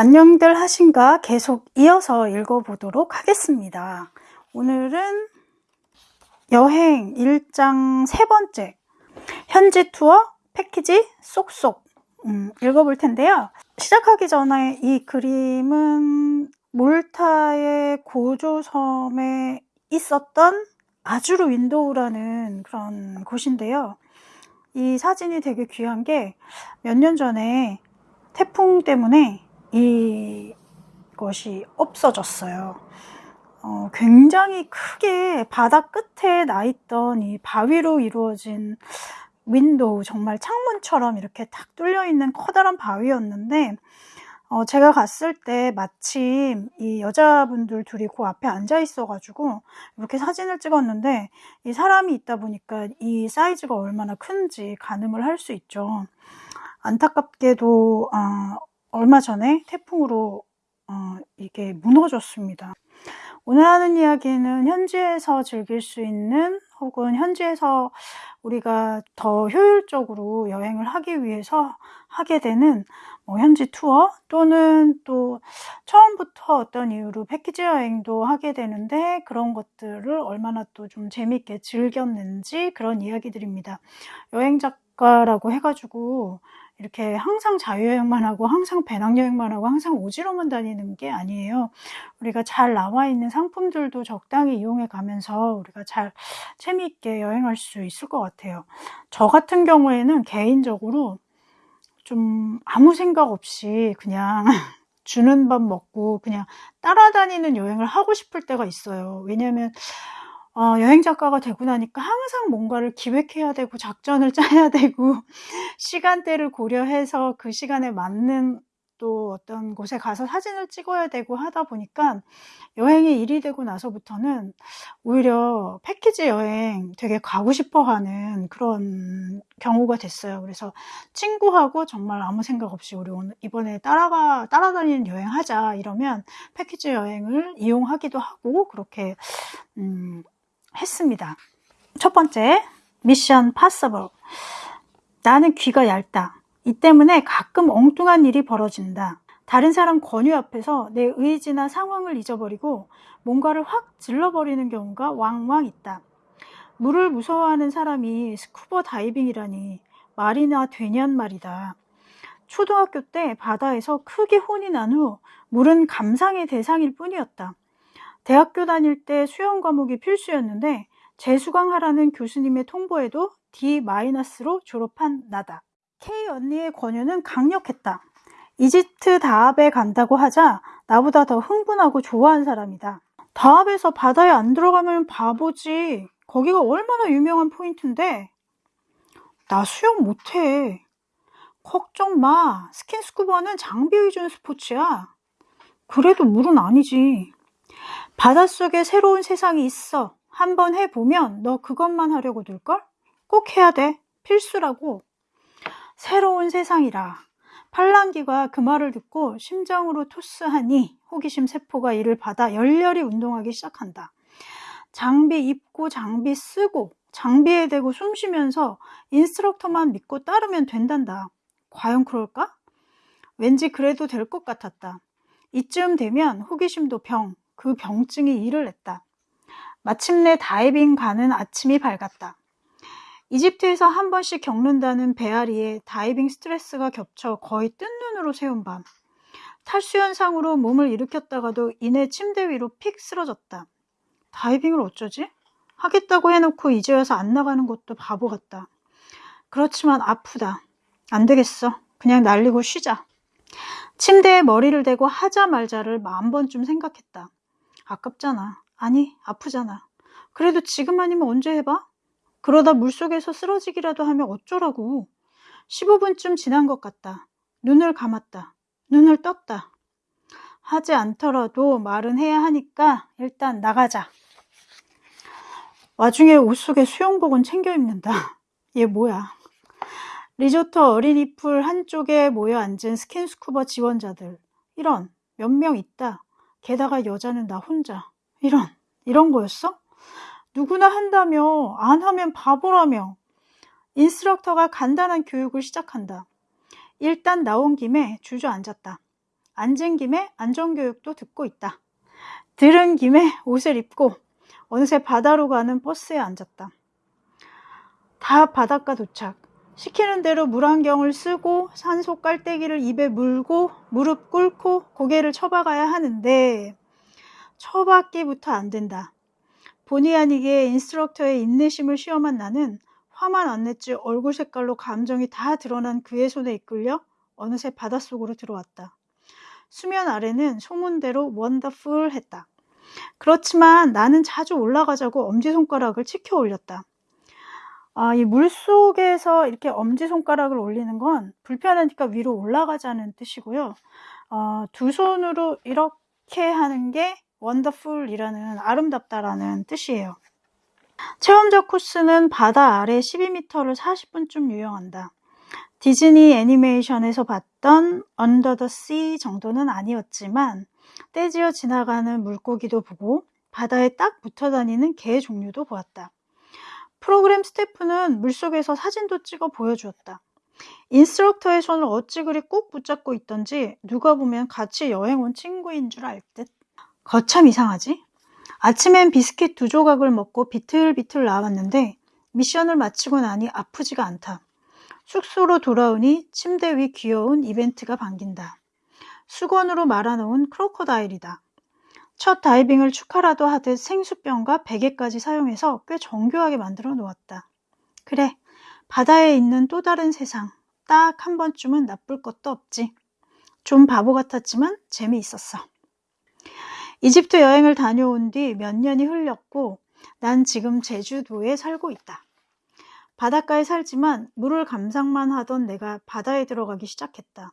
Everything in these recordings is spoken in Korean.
안녕들 하신가 계속 이어서 읽어보도록 하겠습니다. 오늘은 여행 일장 세 번째 현지 투어 패키지 쏙쏙 음, 읽어볼 텐데요. 시작하기 전에 이 그림은 몰타의 고조섬에 있었던 아주르 윈도우라는 그런 곳인데요. 이 사진이 되게 귀한 게 몇 년 전에 태풍 때문에 이것이 없어졌어요. 어, 굉장히 크게 바다 끝에 나 있던 이 바위로 이루어진 window, 정말 창문처럼 이렇게 탁 뚫려 있는 커다란 바위였는데, 어, 제가 갔을 때 마침 이 여자분들 둘이 그 앞에 앉아 있어가지고 이렇게 사진을 찍었는데 이 사람이 있다 보니까 이 사이즈가 얼마나 큰지 가늠을 할 수 있죠. 안타깝게도 어, 얼마 전에 태풍으로 어, 이게 무너졌습니다. 오늘 하는 이야기는 현지에서 즐길 수 있는 혹은 현지에서 우리가 더 효율적으로 여행을 하기 위해서 하게 되는 뭐 현지 투어 또는 또 처음부터 어떤 이유로 패키지 여행도 하게 되는데 그런 것들을 얼마나 또 좀 재밌게 즐겼는지 그런 이야기들입니다. 여행 작가라고 해가지고 이렇게 항상 자유여행만 하고 항상 배낭여행만 하고 항상 오지로만 다니는 게 아니에요. 우리가 잘 나와 있는 상품들도 적당히 이용해 가면서 우리가 잘 재미있게 여행할 수 있을 것 같아요. 저 같은 경우에는 개인적으로 좀 아무 생각 없이 그냥 주는 밥 먹고 그냥 따라다니는 여행을 하고 싶을 때가 있어요. 왜냐면 어, 여행 작가가 되고 나니까 항상 뭔가를 기획해야 되고 작전을 짜야 되고 시간대를 고려해서 그 시간에 맞는 또 어떤 곳에 가서 사진을 찍어야 되고 하다 보니까 여행이 일이 되고 나서부터는 오히려 패키지 여행 되게 가고 싶어 하는 그런 경우가 됐어요. 그래서 친구하고 정말 아무 생각 없이 우리 오늘 이번에 따라가, 따라다니는 여행 하자 이러면 패키지 여행을 이용하기도 하고 그렇게, 음, 했습니다. 첫 번째, mission possible. 나는 귀가 얇다. 이 때문에 가끔 엉뚱한 일이 벌어진다. 다른 사람 권유 앞에서 내 의지나 상황을 잊어버리고 뭔가를 확 질러버리는 경우가 왕왕 있다. 물을 무서워하는 사람이 스쿠버 다이빙이라니 말이나 되냔 말이다. 초등학교 때 바다에서 크게 혼이 난 후 물은 감상의 대상일 뿐이었다. 대학교 다닐 때 수영 과목이 필수였는데 재수강하라는 교수님의 통보에도 D-로 졸업한 나다. K 언니의 권유는 강력했다. 이집트 다합에 간다고 하자 나보다 더 흥분하고 좋아한 사람이다. 다합에서 바다에 안 들어가면 바보지. 거기가 얼마나 유명한 포인트인데. 나 수영 못해. 걱정 마. 스킨스쿠버는 장비 위주는 스포츠야. 그래도 물은 아니지. 바닷속에 새로운 세상이 있어. 한번 해보면 너 그것만 하려고 들걸? 꼭 해야 돼. 필수라고. 새로운 세상이라. 팔랑귀가 그 말을 듣고 심장으로 토스하니 호기심 세포가 이를 받아 열렬히 운동하기 시작한다. 장비 입고 장비 쓰고 장비에 대고 숨 쉬면서 instructor만 믿고 따르면 된단다. 과연 그럴까? 왠지 그래도 될 것 같았다. 이쯤 되면 호기심도 병, 그 병증이 일을 했다. 마침내 다이빙 가는 아침이 밝았다. 이집트에서 한 번씩 겪는다는 배앓이에 다이빙 스트레스가 겹쳐 거의 뜬눈으로 새운 밤. 탈수 현상으로 몸을 일으켰다가도 이내 침대 위로 픽 쓰러졌다. 다이빙을 어쩌지? 하겠다고 해놓고 이제 와서 안 나가는 것도 바보 같다. 그렇지만 아프다. 안 되겠어. 그냥 날리고 쉬자. 침대에 머리를 대고 하자 말자를 만 번쯤 생각했다. 아깝잖아. 아니, 아프잖아. 그래도 지금 아니면 언제 해봐? 그러다 물속에서 쓰러지기라도 하면 어쩌라고. 15분쯤 지난 것 같다. 눈을 감았다. 눈을 떴다. 하지 않더라도 말은 해야 하니까 일단 나가자. 와중에 옷 속에 수영복은 챙겨 입는다. 얘 뭐야? 리조트 어린이 풀 한쪽에 모여 앉은 스킨스쿠버 지원자들. 이런 몇 명 있다. 게다가 여자는 나 혼자. 이런, 이런 거였어? 누구나 한다며, 안 하면 바보라며. instructor가 간단한 교육을 시작한다. 일단 나온 김에 주저앉았다. 앉은 김에 안전교육도 듣고 있다. 들은 김에 옷을 입고 어느새 바다로 가는 버스에 앉았다. 다 바닷가 도착. 시키는 대로 물안경을 쓰고 산소 깔때기를 입에 물고 무릎 꿇고 고개를 쳐박아야 하는데 쳐박기부터 안 된다. 본의 아니게 인스트럭터의 인내심을 시험한 나는 화만 안 냈지 얼굴 색깔로 감정이 다 드러난 그의 손에 이끌려 어느새 바닷속으로 들어왔다. 수면 아래는 소문대로 원더풀 했다. 그렇지만 나는 자주 올라가자고 엄지손가락을 치켜 올렸다. 아, 이 물속에서 이렇게 엄지손가락을 올리는 건 불편하니까 위로 올라가자는 뜻이고요. 어, 두 손으로 이렇게 하는 게 원더풀이라는 아름답다라는 뜻이에요. 체험적 코스는 바다 아래 12m를 40분쯤 유영한다. 디즈니 애니메이션에서 봤던 Under the Sea 정도는 아니었지만 떼지어 지나가는 물고기도 보고 바다에 딱 붙어 다니는 게 종류도 보았다. 프로그램 스태프는 물속에서 사진도 찍어 보여주었다. instructor의 손을 어찌 그리 꾹 붙잡고 있던지 누가 보면 같이 여행 온 친구인 줄 알 듯. 거참 이상하지? 아침엔 비스킷 두 조각을 먹고 비틀비틀 나왔는데 미션을 마치고 나니 아프지가 않다. 숙소로 돌아오니 침대 위 귀여운 이벤트가 반긴다. 수건으로 말아놓은 크로커다일이다. 첫 다이빙을 축하라도 하듯 생수병과 베개까지 사용해서 꽤 정교하게 만들어 놓았다. 그래, 바다에 있는 또 다른 세상. 딱 한 번쯤은 나쁠 것도 없지. 좀 바보 같았지만 재미있었어. 이집트 여행을 다녀온 뒤 몇 년이 흘렸고 난 지금 제주도에 살고 있다. 바닷가에 살지만 물을 감상만 하던 내가 바다에 들어가기 시작했다.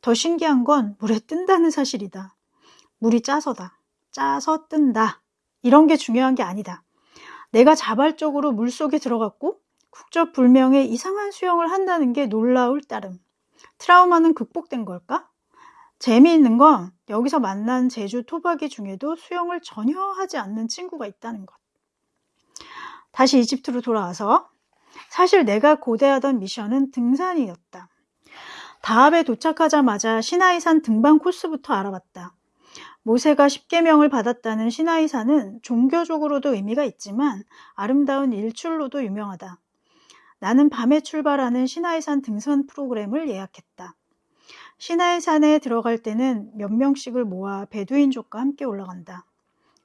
더 신기한 건 물에 뜬다는 사실이다. 물이 짜서다. 짜서 뜬다. 이런 게 중요한 게 아니다. 내가 자발적으로 물 속에 들어갔고 국적불명의 이상한 수영을 한다는 게 놀라울 따름. 트라우마는 극복된 걸까? 재미있는 건 여기서 만난 제주 토박이 중에도 수영을 전혀 하지 않는 친구가 있다는 것. 다시 이집트로 돌아와서 사실 내가 고대하던 미션은 등산이었다. 다합에 도착하자마자 시나이산 등반 코스부터 알아봤다. 모세가 십계명을 받았다는 시나이산은 종교적으로도 의미가 있지만 아름다운 일출로도 유명하다. 나는 밤에 출발하는 시나이산 등산 프로그램을 예약했다. 시나이산에 들어갈 때는 몇 명씩을 모아 베두인족과 함께 올라간다.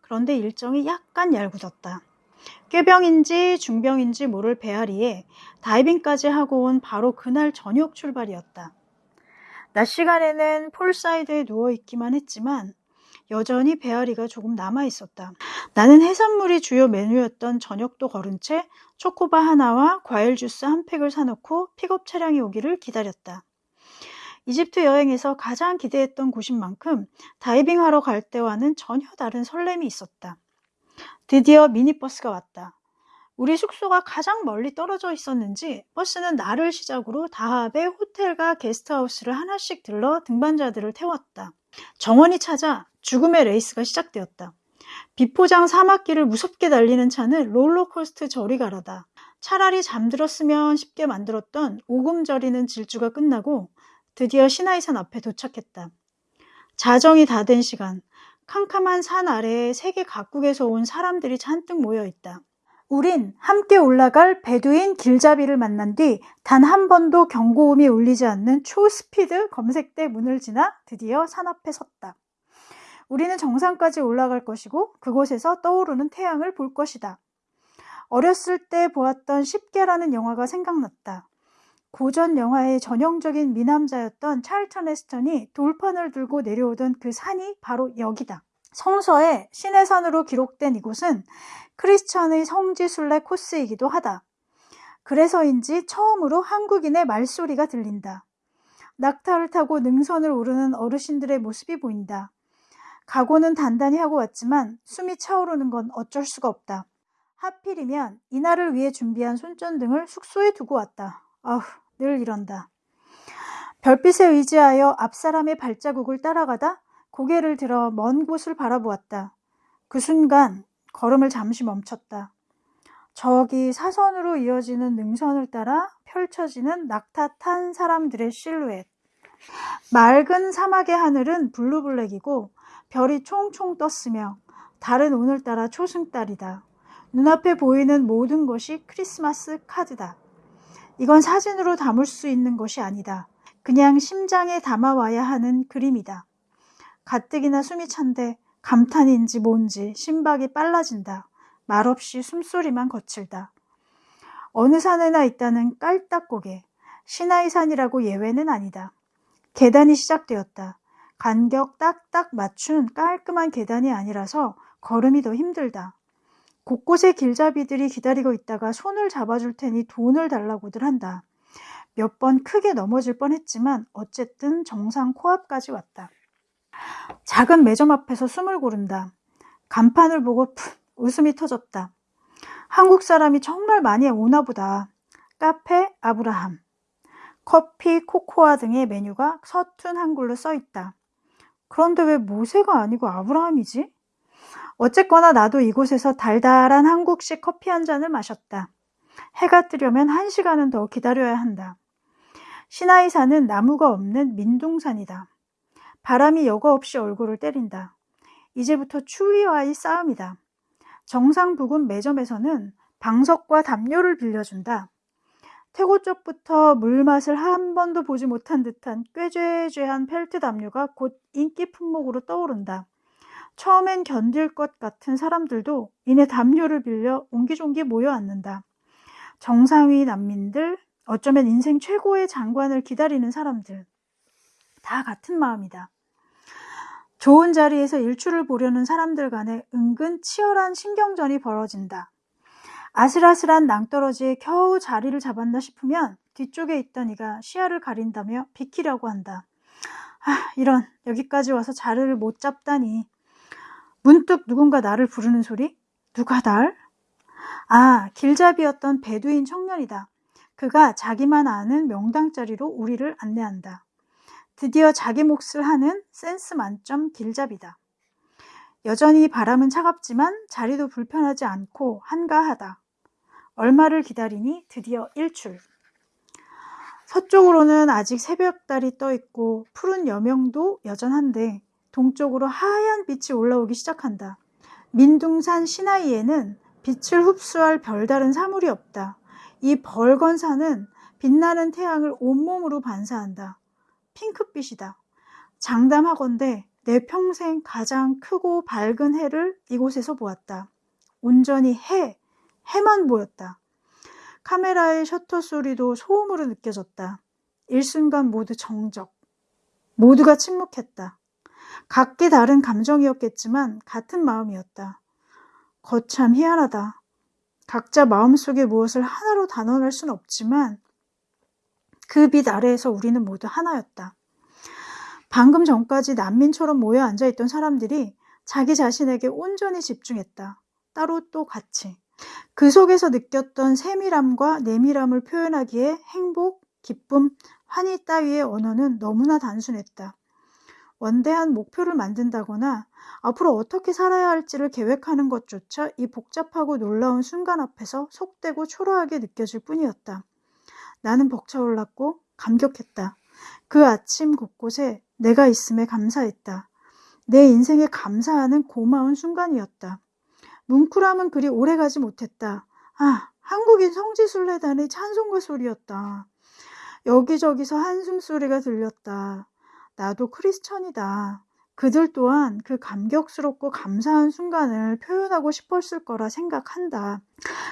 그런데 일정이 약간 얄궂었다. 꾀병인지 중병인지 모를 배앓이에 다이빙까지 하고 온 바로 그날 저녁 출발이었다. 낮 시간에는 poolside에 누워 있기만 했지만 여전히 배앓이가 조금 남아 있었다. 나는 해산물이 주요 메뉴였던 저녁도 거른 채 초코바 하나와 과일 주스 한 팩을 사놓고 픽업 차량이 오기를 기다렸다. 이집트 여행에서 가장 기대했던 곳인 만큼 다이빙하러 갈 때와는 전혀 다른 설렘이 있었다. 드디어 미니버스가 왔다. 우리 숙소가 가장 멀리 떨어져 있었는지 버스는 나를 시작으로 다합의 호텔과 게스트하우스를 하나씩 들러 등반자들을 태웠다. 정원이 차자 죽음의 레이스가 시작되었다. 비포장 사막길을 무섭게 달리는 차는 롤러코스터 저리 가라다. 차라리 잠들었으면 싶게 만들었던 오금저리는 질주가 끝나고 드디어 시나이산 앞에 도착했다. 자정이 다 된 시간, 캄캄한 산 아래에 세계 각국에서 온 사람들이 잔뜩 모여 있다. 우린 함께 올라갈 베두인 길잡이를 만난 뒤 단 한 번도 경고음이 울리지 않는 초스피드 검색대 문을 지나 드디어 산 앞에 섰다. 우리는 정상까지 올라갈 것이고 그곳에서 떠오르는 태양을 볼 것이다. 어렸을 때 보았던 십계라는 영화가 생각났다. 고전 영화의 전형적인 미남자였던 찰턴 헤스턴이 돌판을 들고 내려오던 그 산이 바로 여기다. 성서에 신의 산으로 기록된 이곳은 크리스천의 성지순례 코스이기도 하다. 그래서인지 처음으로 한국인의 말소리가 들린다. 낙타를 타고 능선을 오르는 어르신들의 모습이 보인다. 각오는 단단히 하고 왔지만 숨이 차오르는 건 어쩔 수가 없다. 하필이면 이날을 위해 준비한 손전등을 숙소에 두고 왔다. 아휴, 늘 이런다. 별빛에 의지하여 앞사람의 발자국을 따라가다 고개를 들어 먼 곳을 바라보았다. 그 순간 걸음을 잠시 멈췄다. 저기 사선으로 이어지는 능선을 따라 펼쳐지는 낙타 탄 사람들의 실루엣. 맑은 사막의 하늘은 블루블랙이고 별이 총총 떴으며 달은 오늘따라 초승달이다. 눈앞에 보이는 모든 것이 크리스마스 카드다. 이건 사진으로 담을 수 있는 것이 아니다. 그냥 심장에 담아와야 하는 그림이다. 가뜩이나 숨이 찬데 감탄인지 뭔지 심박이 빨라진다. 말없이 숨소리만 거칠다. 어느 산에나 있다는 깔딱고개. 시나이 산이라고 예외는 아니다. 계단이 시작되었다. 간격 딱딱 맞춘 깔끔한 계단이 아니라서 걸음이 더 힘들다. 곳곳에 길잡이들이 기다리고 있다가 손을 잡아줄 테니 돈을 달라고들 한다. 몇 번 크게 넘어질 뻔했지만 어쨌든 정상 코앞까지 왔다. 작은 매점 앞에서 숨을 고른다. 간판을 보고 푹 웃음이 터졌다. 한국 사람이 정말 많이 오나 보다. 카페 아브라함. 커피, 코코아 등의 메뉴가 서툰 한글로 써 있다. 그런데 왜 모세가 아니고 아브라함이지? 어쨌거나 나도 이곳에서 달달한 한국식 커피 한 잔을 마셨다. 해가 뜨려면 한 시간은 더 기다려야 한다. 시나이산은 나무가 없는 민둥산이다. 바람이 여과 없이 얼굴을 때린다. 이제부터 추위와의 싸움이다. 정상 부근 매점에서는 방석과 담요를 빌려준다. 태고 쪽부터 물맛을 한 번도 보지 못한 듯한 꾀죄죄한 펠트 담요가 곧 인기 품목으로 떠오른다. 처음엔 견딜 것 같은 사람들도 이내 담요를 빌려 옹기종기 모여 앉는다. 정상위 난민들, 어쩌면 인생 최고의 장관을 기다리는 사람들. 다 같은 마음이다. 좋은 자리에서 일출을 보려는 사람들 간에 은근 치열한 신경전이 벌어진다. 아슬아슬한 낭떠러지에 겨우 자리를 잡았나 싶으면 뒤쪽에 있던 이가 시야를 가린다며 비키려고 한다. 아, 이런, 여기까지 와서 자리를 못 잡다니. 문득 누군가 나를 부르는 소리? 누가 날? 아, 길잡이였던 베두인 청년이다. 그가 자기만 아는 명당 자리로 우리를 안내한다. 드디어 자기 몫을 하는 센스 만점 길잡이다. 여전히 바람은 차갑지만 자리도 불편하지 않고 한가하다. 얼마를 기다리니 드디어 일출. 서쪽으로는 아직 새벽달이 떠 있고 푸른 여명도 여전한데 동쪽으로 하얀 빛이 올라오기 시작한다. 민둥산 시나이에는 빛을 흡수할 별다른 사물이 없다. 이 벌건 산은 빛나는 태양을 온몸으로 반사한다. 핑크빛이다. 장담하건대 내 평생 가장 크고 밝은 해를 이곳에서 보았다. 온전히 해, 해만 보였다. 카메라의 셔터 소리도 소음으로 느껴졌다. 일순간 모두 정적. 모두가 침묵했다. 각기 다른 감정이었겠지만 같은 마음이었다. 거참 희한하다. 각자 마음속에 무엇을 하나로 단언할 순 없지만 그 빛 아래에서 우리는 모두 하나였다. 방금 전까지 난민처럼 모여 앉아 있던 사람들이 자기 자신에게 온전히 집중했다. 따로 또 같이. 그 속에서 느꼈던 세밀함과 내밀함을 표현하기에 행복, 기쁨, 환희 따위의 언어는 너무나 단순했다. 원대한 목표를 만든다거나 앞으로 어떻게 살아야 할지를 계획하는 것조차 이 복잡하고 놀라운 순간 앞에서 속되고 초라하게 느껴질 뿐이었다. 나는 벅차올랐고 감격했다. 그 아침 곳곳에 내가 있음에 감사했다. 내 인생에 감사하는 고마운 순간이었다. 뭉클함은 그리 오래 가지 못했다. 아, 한국인 성지순례단의 찬송가 소리였다. 여기저기서 한숨 소리가 들렸다. 나도 크리스천이다. 그들 또한 그 감격스럽고 감사한 순간을 표현하고 싶었을 거라 생각한다.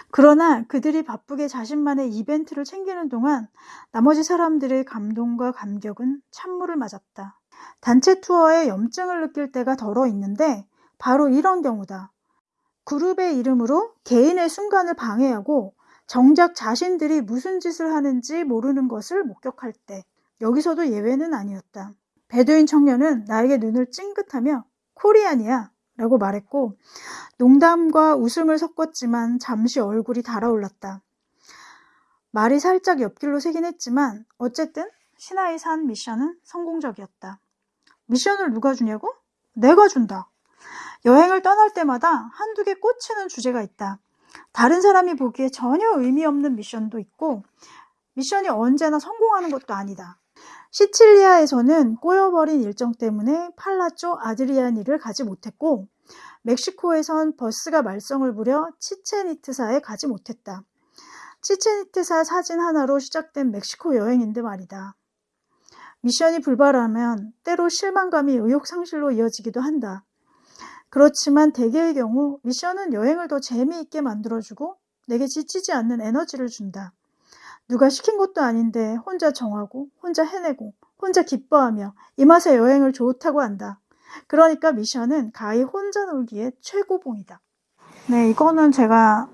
그러나 그들이 바쁘게 자신만의 이벤트를 챙기는 동안 나머지 사람들의 감동과 감격은 찬물을 맞았다. 단체 투어에 염증을 느낄 때가 덜어 있는데 바로 이런 경우다. 그룹의 이름으로 개인의 순간을 방해하고 정작 자신들이 무슨 짓을 하는지 모르는 것을 목격할 때 여기서도 예외는 아니었다. 베두인 청년은 나에게 눈을 찡긋하며 코리안이야 라고 말했고 농담과 웃음을 섞었지만 잠시 얼굴이 달아올랐다. 말이 살짝 옆길로 새긴 했지만 어쨌든 신하의 산 미션은 성공적이었다. 미션을 누가 주냐고? 내가 준다. 여행을 떠날 때마다 한두 개 꽂히는 주제가 있다. 다른 사람이 보기에 전혀 의미 없는 미션도 있고 미션이 언제나 성공하는 것도 아니다. 시칠리아에서는 꼬여버린 일정 때문에 팔라쪼 아드리아니를 가지 못했고 멕시코에선 버스가 말썽을 부려 치체니트사에 가지 못했다. 치체니트사 사진 하나로 시작된 멕시코 여행인데 말이다. 미션이 불발하면 때로 실망감이 의욕 상실로 이어지기도 한다. 그렇지만 대개의 경우 미션은 여행을 더 재미있게 만들어주고 내게 지치지 않는 에너지를 준다. 누가 시킨 것도 아닌데 혼자 정하고 혼자 해내고 혼자 기뻐하며 이 맛에 여행을 좋다고 한다. 그러니까 미션은 가히 혼자 놀기에 최고봉이다. 네, 이거는 제가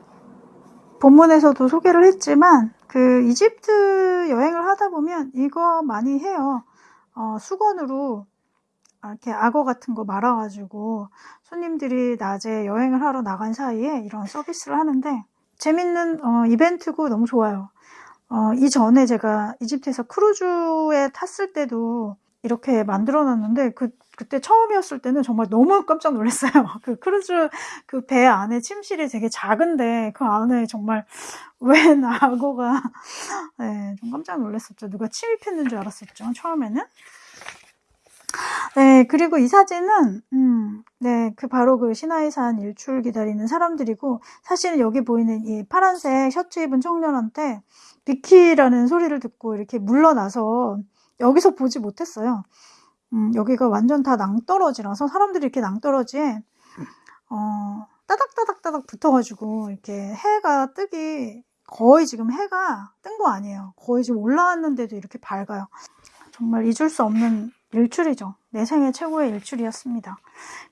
본문에서도 소개를 했지만 그 이집트 여행을 하다 보면 이거 많이 해요. 어, 수건으로 이렇게 악어 같은 거 말아가지고 손님들이 낮에 여행을 하러 나간 사이에 이런 서비스를 하는데 재밌는 어, 이벤트고 너무 좋아요. 어, 이전에 제가 이집트에서 크루즈에 탔을 때도 이렇게 만들어 놨는데 그 그때 처음이었을 때는 정말 너무 깜짝 놀랐어요. 그 크루즈 그 배 안에 침실이 되게 작은데 그 안에 정말 웬 악어가 네, 좀 깜짝 놀랐었죠. 누가 침입했는 줄 알았었죠. 처음에는. 네, 그리고 이 사진은 음, 네, 그 바로 그 시나이산 일출 기다리는 사람들이고 사실은 여기 보이는 이 파란색 셔츠 입은 청년한테 비키라는 소리를 듣고 이렇게 물러나서 여기서 보지 못했어요. 음, 여기가 완전 다 낭떠러지라서 사람들이 이렇게 낭떠러지에 어, 따닥따닥따닥 붙어가지고 이렇게 해가 뜨기 거의 지금 해가 뜬 거 아니에요. 거의 지금 올라왔는데도 이렇게 밝아요. 정말 잊을 수 없는 일출이죠. 내 생애 최고의 일출이었습니다.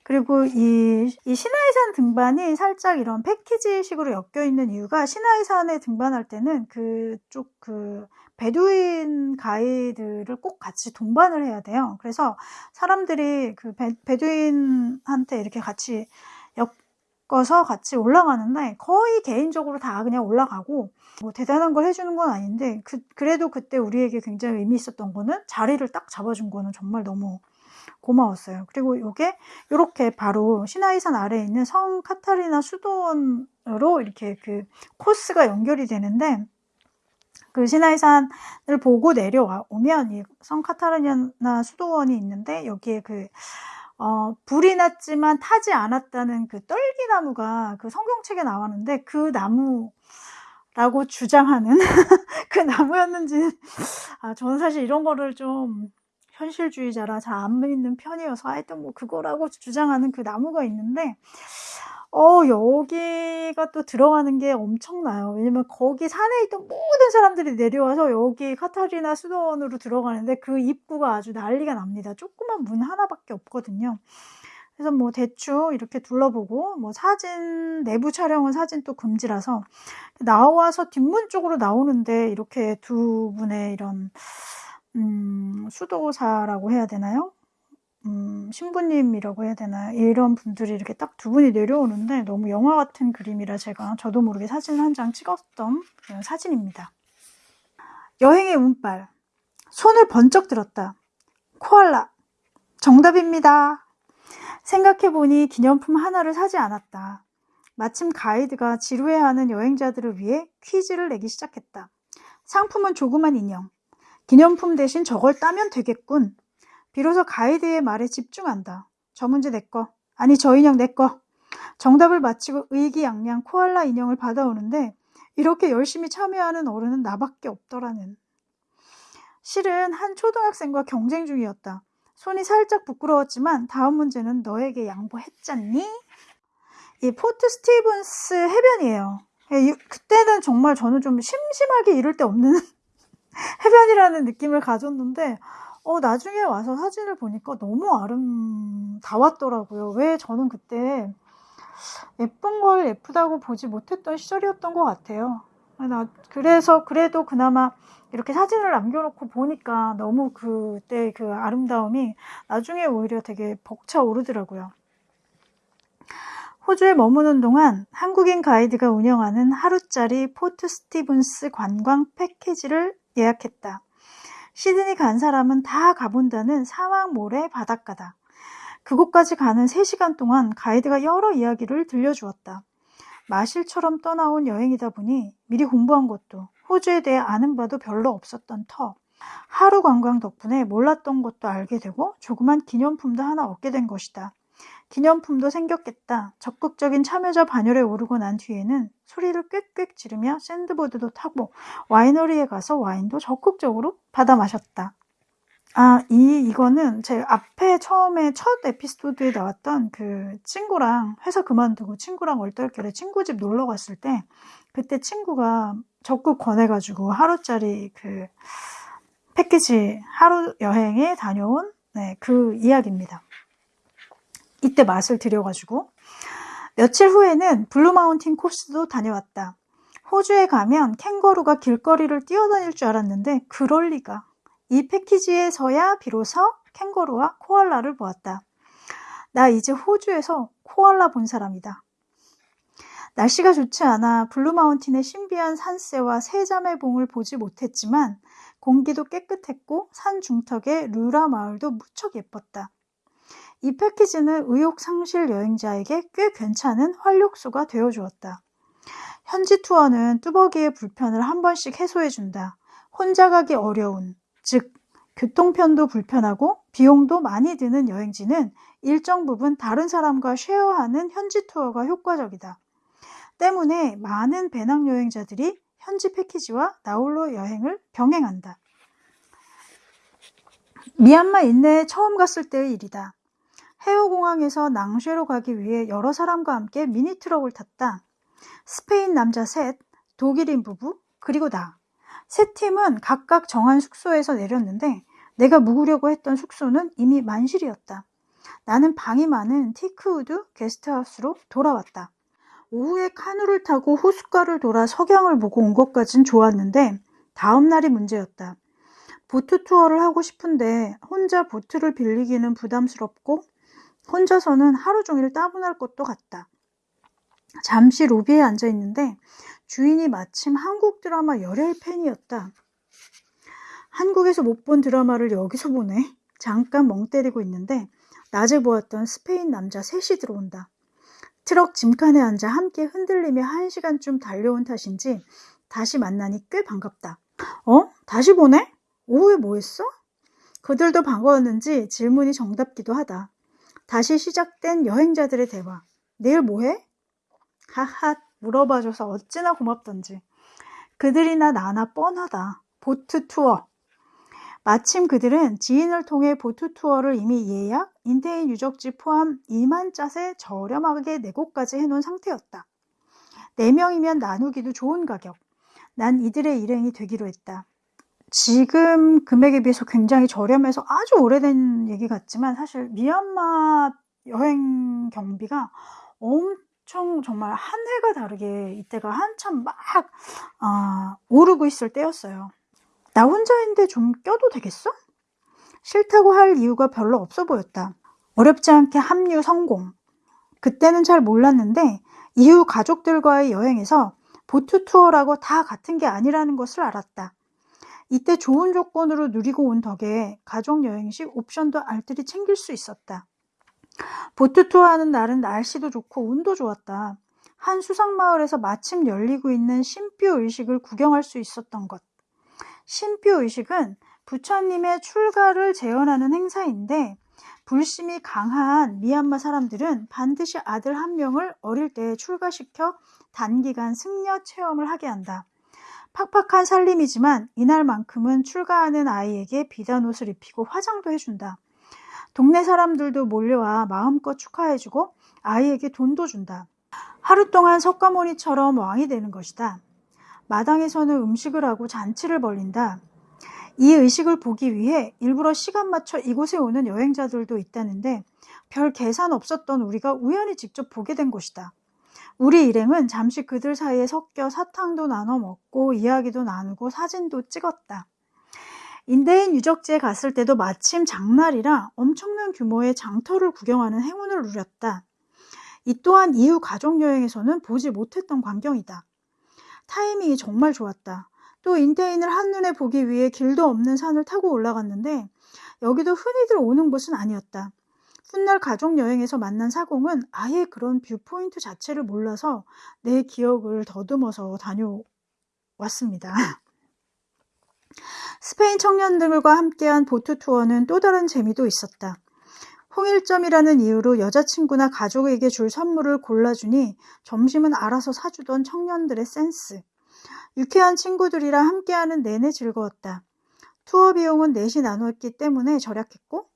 그리고 이, 이 시나이산 등반이 살짝 이런 패키지식으로 엮여 있는 이유가 시나이산에 등반할 때는 그쪽 그 베두인 가이드를 꼭 같이 동반을 해야 돼요. 그래서 사람들이 그 베, 베두인한테 이렇게 같이 엮어서 같이 올라가는데 거의 개인적으로 다 그냥 올라가고 뭐 대단한 걸 해주는 건 아닌데 그, 그래도 그때 우리에게 굉장히 의미 있었던 거는 자리를 딱 잡아준 거는 정말 너무 고마웠어요. 그리고 이게 이렇게 바로 시나이산 아래에 있는 성 카타리나 수도원으로 이렇게 그 코스가 연결이 되는데 그 시나이산을 보고 내려오면 이 성 카타르냐나 수도원이 있는데 여기에 그 어, 불이 났지만 타지 않았다는 그 떨기나무가 그 성경책에 나왔는데 그 나무 라고 주장하는 그 나무였는지 아 저는 사실 이런 거를 좀 현실주의자라 잘 안 믿는 편이어서 하여튼 뭐 그거라고 주장하는 그 나무가 있는데 어, 여기가 또 들어가는 게 엄청나요. 왜냐면 거기 산에 있던 모든 사람들이 내려와서 여기 카타리나 수도원으로 들어가는데 그 입구가 아주 난리가 납니다. 조그만 문 하나밖에 없거든요. 그래서 뭐 대충 이렇게 둘러보고 뭐 사진 내부 촬영은 사진 또 금지라서 나와서 뒷문 쪽으로 나오는데 이렇게 두 분의 이런 음, 수도사라고 해야 되나요? 음, 신부님이라고 해야 되나요? 이런 분들이 이렇게 딱 두 분이 내려오는데 너무 영화 같은 그림이라 제가 저도 모르게 사진 한 장 찍었던 사진입니다. 여행의 운빨. 손을 번쩍 들었다. 코알라. 정답입니다. 생각해보니 기념품 하나를 사지 않았다. 마침 가이드가 지루해하는 여행자들을 위해 퀴즈를 내기 시작했다. 상품은 조그만 인형. 기념품 대신 저걸 따면 되겠군. 비로소 가이드의 말에 집중한다. 저 문제 내 거. 아니 저 인형 내 거. 정답을 마치고 의기양양 코알라 인형을 받아오는데 이렇게 열심히 참여하는 어른은 나밖에 없더라는. 실은 한 초등학생과 경쟁 중이었다. 손이 살짝 부끄러웠지만 다음 문제는 너에게 양보했잖니? 이 포트 스티븐스 해변이에요. 예, 그때는 정말 저는 좀 심심하게 이럴 데 없는 해변이라는 느낌을 가졌는데 어, 나중에 와서 사진을 보니까 너무 아름다웠더라고요. 왜 저는 그때 예쁜 걸 예쁘다고 보지 못했던 시절이었던 것 같아요. 나 그래서 그래도 그나마 이렇게 사진을 남겨놓고 보니까 너무 그때 그 아름다움이 나중에 오히려 되게 벅차 오르더라고요. 호주에 머무는 동안 한국인 가이드가 운영하는 하루짜리 포트 스티븐스 관광 패키지를 예약했다. 시드니 간 사람은 다 가본다는 사막 모래 바닷가다. 그곳까지 가는 3시간 동안 가이드가 여러 이야기를 들려주었다. 마실처럼 떠나온 여행이다 보니 미리 공부한 것도 호주에 대해 아는 바도 별로 없었던 터. 하루 관광 덕분에 몰랐던 것도 알게 되고 조그만 기념품도 하나 얻게 된 것이다. 기념품도 생겼겠다. 적극적인 참여자 반열에 오르고 난 뒤에는 소리를 꽥꽥 지르며 샌드보드도 타고 와이너리에 가서 와인도 적극적으로 받아 마셨다. 아, 이, 이거는 제 앞에 처음에 첫 에피소드에 나왔던 그 친구랑 회사 그만두고 친구랑 얼떨결에 친구 집 놀러 갔을 때 그때 친구가 적극 권해가지고 하루짜리 그 패키지 하루 여행에 다녀온 네, 그 이야기입니다. 이때 맛을 들여가지고 며칠 후에는 블루마운틴 코스도 다녀왔다. 호주에 가면 캥거루가 길거리를 뛰어다닐 줄 알았는데 그럴 리가. 이 패키지에서야 비로소 캥거루와 코알라를 보았다. 나 이제 호주에서 코알라 본 사람이다. 날씨가 좋지 않아 블루마운틴의 신비한 산세와 세자매봉을 보지 못했지만 공기도 깨끗했고 산 중턱의 루라 마을도 무척 예뻤다. 이 패키지는 의욕 상실 여행자에게 꽤 괜찮은 활력소가 되어주었다. 현지 투어는 뚜벅이의 불편을 한 번씩 해소해준다. 혼자 가기 어려운, 즉, 교통편도 불편하고 비용도 많이 드는 여행지는 일정 부분 다른 사람과 쉐어하는 현지 투어가 효과적이다. 때문에 많은 배낭 여행자들이 현지 패키지와 나홀로 여행을 병행한다. 미얀마 인내에 처음 갔을 때의 일이다. 해오공항에서 낭쉐로 가기 위해 여러 사람과 함께 미니트럭을 탔다. 스페인 남자 셋, 독일인 부부, 그리고 나. 세 팀은 각각 정한 숙소에서 내렸는데 내가 묵으려고 했던 숙소는 이미 만실이었다. 나는 방이 많은 티크우드 게스트하우스로 돌아왔다. 오후에 카누를 타고 호숫가를 돌아 석양을 보고 온 것까진 좋았는데 다음 날이 문제였다. 보트 투어를 하고 싶은데 혼자 보트를 빌리기는 부담스럽고 혼자서는 하루 종일 따분할 것도 같다. 잠시 로비에 앉아 있는데 주인이 마침 한국 드라마 열혈 팬이었다. 한국에서 못 본 드라마를 여기서 보네. 잠깐 멍 때리고 있는데 낮에 보았던 스페인 남자 셋이 들어온다. 트럭 짐칸에 앉아 함께 흔들리며 한 시간쯤 달려온 탓인지 다시 만나니 꽤 반갑다. 어? 다시 보네? 오후에 뭐 했어? 그들도 반가웠는지 질문이 정답기도 하다. 다시 시작된 여행자들의 대화. 내일 뭐 해? 하하, 물어봐줘서 어찌나 고맙던지. 그들이나 나나 뻔하다. 보트 투어. 마침 그들은 지인을 통해 보트 투어를 이미 예약, 인테인 유적지 포함 2만 짜세 저렴하게 내고까지 해놓은 상태였다. 4명이면 나누기도 좋은 가격. 난 이들의 일행이 되기로 했다. 지금 금액에 비해서 굉장히 저렴해서 아주 오래된 얘기 같지만 사실 미얀마 여행 경비가 엄청 정말 한 해가 다르게 이때가 한참 막 어, 오르고 있을 때였어요. 나 혼자인데 좀 껴도 되겠어? 싫다고 할 이유가 별로 없어 보였다. 어렵지 않게 합류 성공. 그때는 잘 몰랐는데 이후 가족들과의 여행에서 보트 투어라고 다 같은 게 아니라는 것을 알았다. 이때 좋은 조건으로 누리고 온 덕에 가족 여행 시 옵션도 알뜰히 챙길 수 있었다. 보트 투어 하는 날은 날씨도 좋고 운도 좋았다. 한 수상마을에서 마침 열리고 있는 신표 의식을 구경할 수 있었던 것. 신표 의식은 부처님의 출가를 재현하는 행사인데 불심이 강한 미얀마 사람들은 반드시 아들 한 명을 어릴 때 출가시켜 단기간 승려 체험을 하게 한다. 팍팍한 살림이지만 이날만큼은 출가하는 아이에게 비단 옷을 입히고 화장도 해준다. 동네 사람들도 몰려와 마음껏 축하해주고 아이에게 돈도 준다. 하루 동안 석가모니처럼 왕이 되는 것이다. 마당에서는 음식을 하고 잔치를 벌린다. 이 의식을 보기 위해 일부러 시간 맞춰 이곳에 오는 여행자들도 있다는데 별 계산 없었던 우리가 우연히 직접 보게 된 것이다. 우리 일행은 잠시 그들 사이에 섞여 사탕도 나눠 먹고 이야기도 나누고 사진도 찍었다. 인데인 유적지에 갔을 때도 마침 장날이라 엄청난 규모의 장터를 구경하는 행운을 누렸다. 이 또한 이후 가족여행에서는 보지 못했던 광경이다. 타이밍이 정말 좋았다. 또 인데인을 한눈에 보기 위해 길도 없는 산을 타고 올라갔는데 여기도 흔히들 오는 곳은 아니었다. 훗날 가족 여행에서 만난 사공은 아예 그런 viewpoint 자체를 몰라서 내 기억을 더듬어서 다녀왔습니다. 스페인 청년들과 함께한 보트 투어는 또 다른 재미도 있었다. 홍일점이라는 이유로 여자친구나 가족에게 줄 선물을 골라주니 점심은 알아서 사주던 청년들의 센스. 유쾌한 친구들이랑 함께하는 내내 즐거웠다. 투어 비용은 넷이 나누었기 때문에 절약했고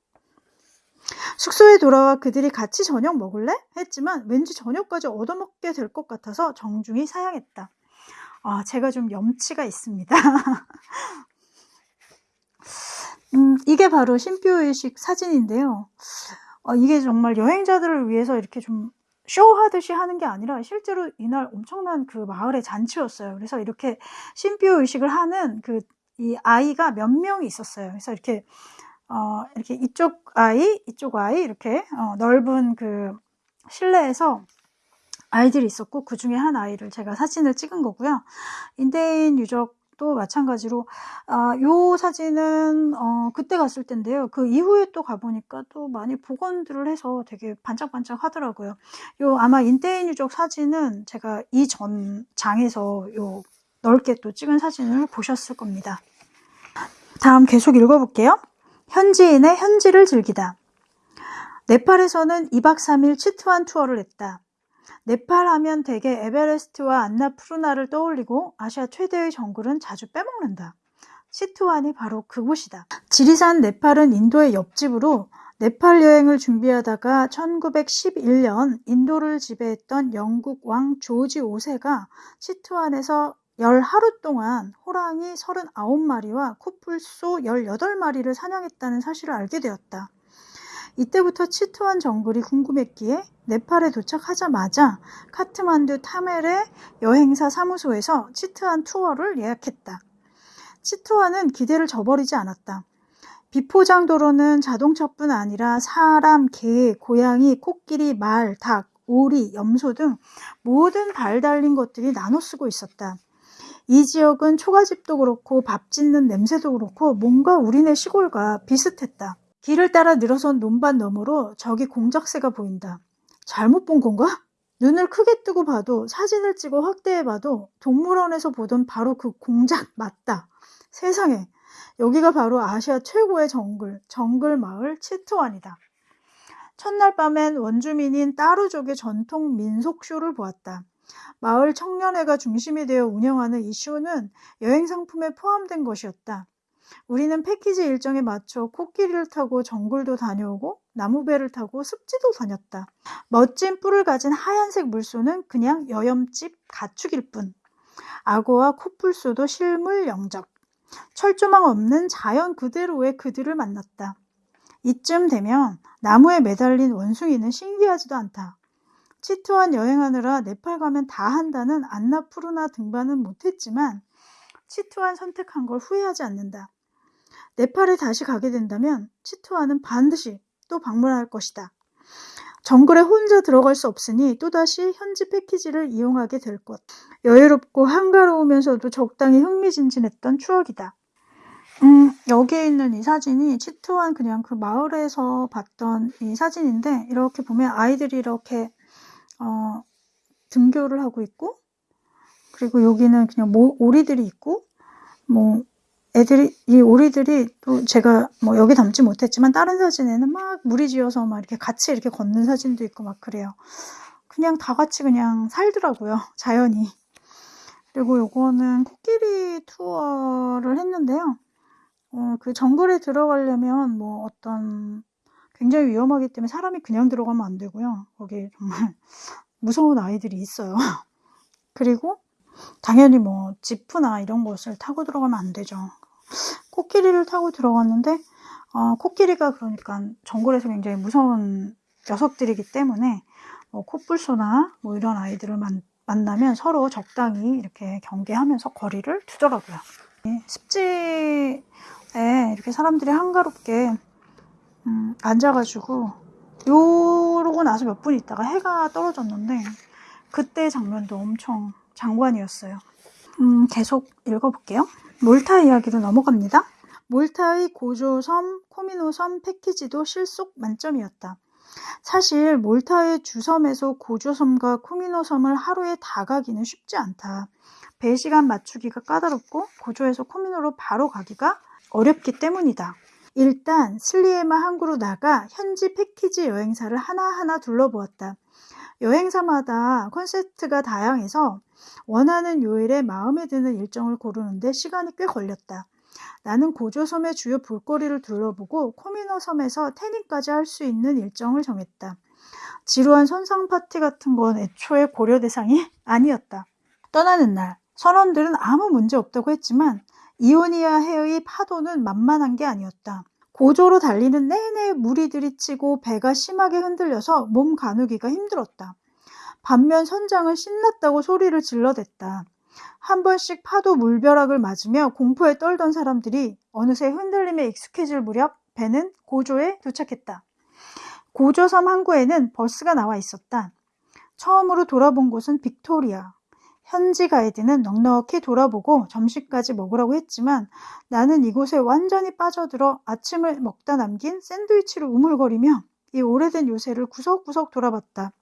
숙소에 돌아와 그들이 같이 저녁 먹을래? 했지만 왠지 저녁까지 얻어먹게 될 것 같아서 정중히 사양했다. 아, 제가 좀 염치가 있습니다. 음, 이게 바로 신표의식 사진인데요. 어, 이게 정말 여행자들을 위해서 이렇게 좀 쇼하듯이 하는 게 아니라 실제로 이날 엄청난 그 마을의 잔치였어요. 그래서 이렇게 신표 의식을 하는 그 이 아이가 몇 명이 있었어요. 그래서 이렇게 어, 이렇게 이쪽 아이, 이쪽 아이 이렇게 어, 넓은 그 실내에서 아이들이 있었고 그 중에 한 아이를 제가 사진을 찍은 거고요. 인대인 유적도 마찬가지로 아, 요 사진은 어, 그때 갔을 텐데요. 그 이후에 또 가보니까 또 많이 복원들을 해서 되게 반짝반짝 하더라고요. 요 아마 인대인 유적 사진은 제가 이전 장에서 요 넓게 또 찍은 사진을 보셨을 겁니다. 다음 계속 읽어볼게요. 현지인의 현지를 즐기다. 네팔에서는 2박 3일 치트완 투어를 했다. 네팔 하면 대개 에베레스트와 안나푸르나를 떠올리고 아시아 최대의 정글은 자주 빼먹는다. 치트완이 바로 그곳이다. 지리산 네팔은 인도의 옆집으로 네팔 여행을 준비하다가 1911년 인도를 지배했던 영국 왕 조지 5세가 치트완에서 열 하루 동안 호랑이 39마리와 코뿔소 18마리를 사냥했다는 사실을 알게 되었다. 이때부터 치트완 정글이 궁금했기에 네팔에 도착하자마자 카트만두 타멜의 여행사 사무소에서 치트완 투어를 예약했다. 치트완은 기대를 저버리지 않았다. 비포장 도로는 자동차뿐 아니라 사람, 개, 고양이, 코끼리, 말, 닭, 오리, 염소 등 모든 발 달린 것들이 나눠 쓰고 있었다. 이 지역은 초가집도 그렇고 밥 짓는 냄새도 그렇고 뭔가 우리네 시골과 비슷했다. 길을 따라 늘어선 논밭 너머로 저기 공작새가 보인다. 잘못 본 건가? 눈을 크게 뜨고 봐도 사진을 찍어 확대해 봐도 동물원에서 보던 바로 그 공작 맞다. 세상에 여기가 바로 아시아 최고의 정글, 정글 마을 치트완이다. 첫날 밤엔 원주민인 따루족의 전통 민속쇼를 보았다. 마을 청년회가 중심이 되어 운영하는 이 쇼는 여행 상품에 포함된 것이었다. 우리는 패키지 일정에 맞춰 코끼리를 타고 정글도 다녀오고 나무배를 타고 습지도 다녔다. 멋진 뿔을 가진 하얀색 물소는 그냥 여염집 가축일 뿐. 악어와 코뿔소도 실물 영접. 철조망 없는 자연 그대로의 그들을 만났다. 이쯤 되면 나무에 매달린 원숭이는 신기하지도 않다. 치트완 여행하느라 네팔 가면 다 한다는 안나 푸르나 등반은 못했지만 치트완 선택한 걸 후회하지 않는다. 네팔에 다시 가게 된다면 치트완은 반드시 또 방문할 것이다. 정글에 혼자 들어갈 수 없으니 또다시 현지 패키지를 이용하게 될 것. 여유롭고 한가로우면서도 적당히 흥미진진했던 추억이다. 음, 여기에 있는 이 사진이 치트완 그냥 그 마을에서 봤던 이 사진인데 이렇게 보면 아이들이 이렇게 어, 등교를 하고 있고 그리고 여기는 그냥 모, 오리들이 있고 뭐 애들이 이 오리들이 또 제가 뭐 여기 담지 못했지만 다른 사진에는 막 무리 지어서 막 이렇게 같이 이렇게 걷는 사진도 있고 막 그래요. 그냥 다 같이 그냥 살더라고요. 자연이. 그리고 요거는 코끼리 투어를 했는데요. 어, 그 정글에 들어가려면 뭐 어떤 굉장히 위험하기 때문에 사람이 그냥 들어가면 안 되고요. 거기 정말 무서운 아이들이 있어요. 그리고 당연히 뭐 지프나 이런 것을 타고 들어가면 안 되죠. 코끼리를 타고 들어갔는데 어, 코끼리가 그러니까 정글에서 굉장히 무서운 녀석들이기 때문에 뭐 코뿔소나 뭐 이런 아이들을 만, 만나면 서로 적당히 이렇게 경계하면서 거리를 두더라고요. 습지에 이렇게 사람들이 한가롭게 음, 앉아가지고 요러고 나서 몇 분 있다가 해가 떨어졌는데 그때 장면도 엄청 장관이었어요. 음, 계속 읽어볼게요. 몰타 이야기로 넘어갑니다. 몰타의 고조섬, 코미노섬 패키지도 실속 만점이었다. 사실 몰타의 주섬에서 고조섬과 코미노섬을 하루에 다 가기는 쉽지 않다. 배 시간 맞추기가 까다롭고 고조에서 코미노로 바로 가기가 어렵기 때문이다. 일단 슬리에마 항구로 나가 현지 패키지 여행사를 하나하나 둘러보았다. 여행사마다 콘셉트가 다양해서 원하는 요일에 마음에 드는 일정을 고르는데 시간이 꽤 걸렸다. 나는 고조섬의 주요 볼거리를 둘러보고 코미노 섬에서 태닝까지 할 수 있는 일정을 정했다. 지루한 선상 파티 같은 건 애초에 고려 대상이 아니었다. 떠나는 날, 선원들은 아무 문제 없다고 했지만 이오니아 해의 파도는 만만한 게 아니었다. 고조로 달리는 내내 물이 들이치고 배가 심하게 흔들려서 몸 가누기가 힘들었다. 반면 선장은 신났다고 소리를 질러댔다. 한 번씩 파도 물벼락을 맞으며 공포에 떨던 사람들이 어느새 흔들림에 익숙해질 무렵 배는 고조에 도착했다. 고조섬 항구에는 버스가 나와 있었다. 처음으로 돌아본 곳은 빅토리아. 현지 가이드는 넉넉히 돌아보고 점심까지 먹으라고 했지만 나는 이곳에 완전히 빠져들어 아침을 먹다 남긴 샌드위치를 우물거리며 이 오래된 요새를 구석구석 돌아봤다.